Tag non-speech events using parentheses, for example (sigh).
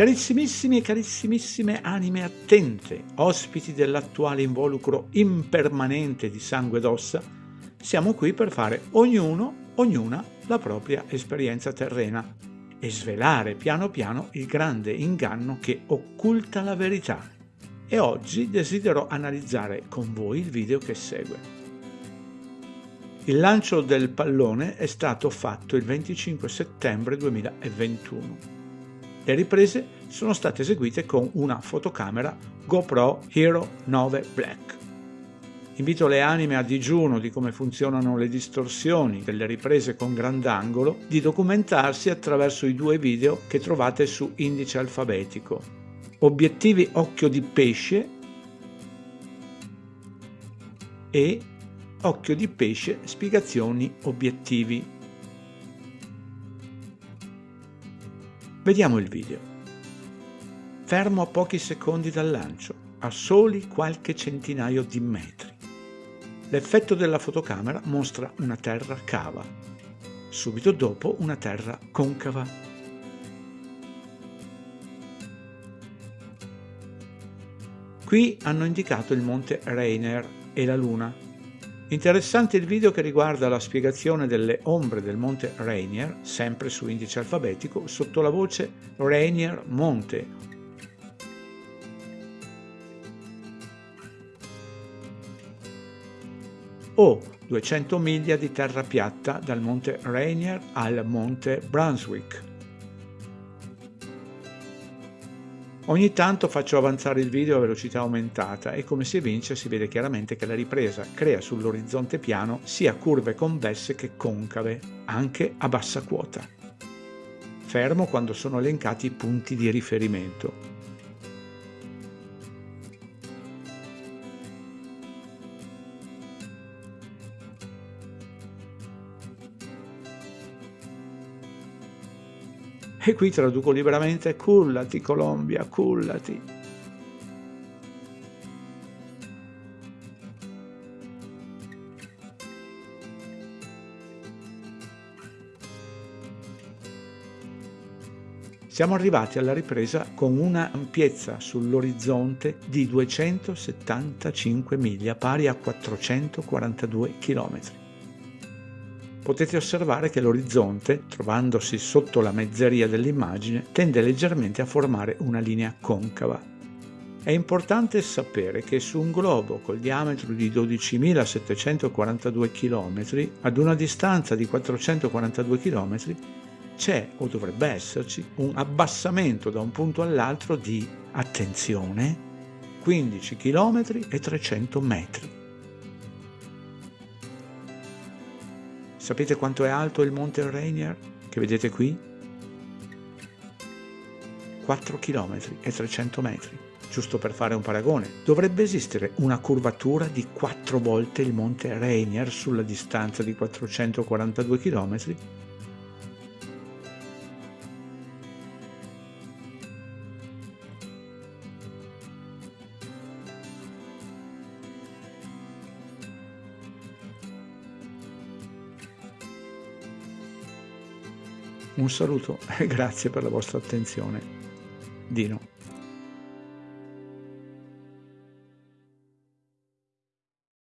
Carissimissimi e carissimissime anime attente, ospiti dell'attuale involucro impermanente di sangue ed ossa, siamo qui per fare ognuno, ognuna, la propria esperienza terrena e svelare piano piano il grande inganno che occulta la verità. E oggi desidero analizzare con voi il video che segue. Il lancio del pallone è stato fatto il 25 settembre 2021 le riprese sono state eseguite con una fotocamera GoPro Hero 9 Black. Invito le anime a digiuno di come funzionano le distorsioni delle riprese con grandangolo di documentarsi attraverso i due video che trovate su indice alfabetico. Obiettivi occhio di pesce e occhio di pesce spiegazioni obiettivi. Vediamo il video. Fermo a pochi secondi dal lancio, a soli qualche centinaio di metri. L'effetto della fotocamera mostra una terra cava, subito dopo una terra concava. Qui hanno indicato il monte Rainier e la luna Interessante il video che riguarda la spiegazione delle ombre del monte Rainier, sempre su indice alfabetico, sotto la voce Rainier Monte. O 200 miglia di terra piatta dal monte Rainier al monte Brunswick. Ogni tanto faccio avanzare il video a velocità aumentata e come si evince si vede chiaramente che la ripresa crea sull'orizzonte piano sia curve convesse che concave, anche a bassa quota. Fermo quando sono elencati i punti di riferimento. (laughs) E qui traduco liberamente cullati Colombia, cullati. Siamo arrivati alla ripresa con una ampiezza sull'orizzonte di 275 miglia, pari a 442 chilometri potete osservare che l'orizzonte, trovandosi sotto la mezzeria dell'immagine, tende leggermente a formare una linea concava. È importante sapere che su un globo col diametro di 12.742 km, ad una distanza di 442 km, c'è o dovrebbe esserci un abbassamento da un punto all'altro di, attenzione, 15 km e 300 metri. Sapete quanto è alto il monte Rainier che vedete qui? 4 km e 300 metri. Giusto per fare un paragone, dovrebbe esistere una curvatura di 4 volte il monte Rainier sulla distanza di 442 km Un saluto e (laughs) grazie per la vostra attenzione. Dino.